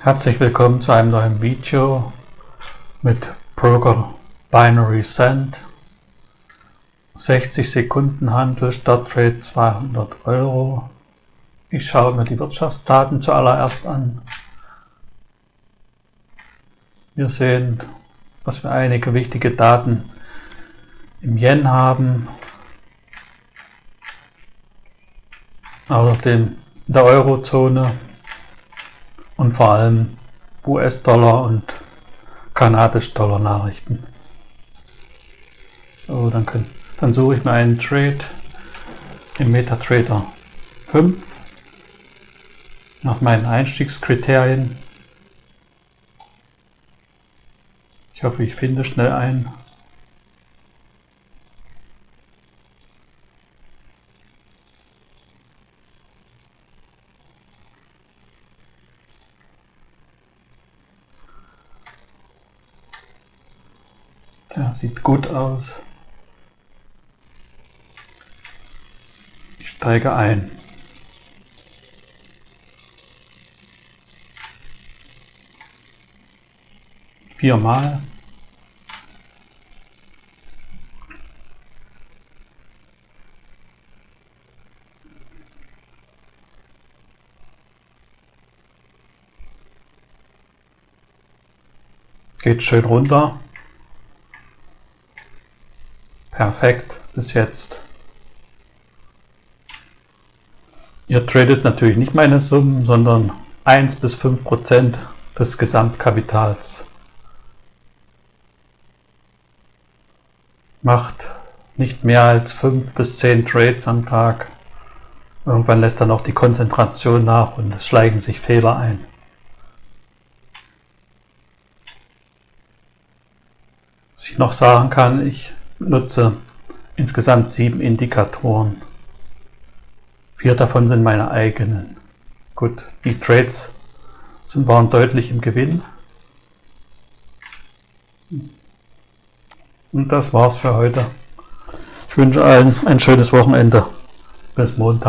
Herzlich willkommen zu einem neuen Video mit Broker Binary Cent 60 Sekunden Handel, Startrate 200 Euro. Ich schaue mir die Wirtschaftsdaten zuallererst an. Wir sehen, dass wir einige wichtige Daten im Yen haben, außerdem in der Eurozone und vor allem US-Dollar und kanadisch-Dollar Nachrichten. So, dann, können, dann suche ich mir einen Trade im MetaTrader 5 nach meinen Einstiegskriterien. Ich hoffe, ich finde schnell einen. Ja, sieht gut aus. Ich steige ein. Viermal. Geht schön runter. Perfekt, bis jetzt. Ihr tradet natürlich nicht meine Summen, sondern 1 bis 5 Prozent des Gesamtkapitals. Macht nicht mehr als 5 bis 10 Trades am Tag. Irgendwann lässt dann auch die Konzentration nach und es schleichen sich Fehler ein. Was ich noch sagen kann, ich nutze insgesamt sieben Indikatoren. Vier davon sind meine eigenen. Gut, die Trades sind, waren deutlich im Gewinn. Und das war's für heute. Ich wünsche allen ein schönes Wochenende. Bis Montag.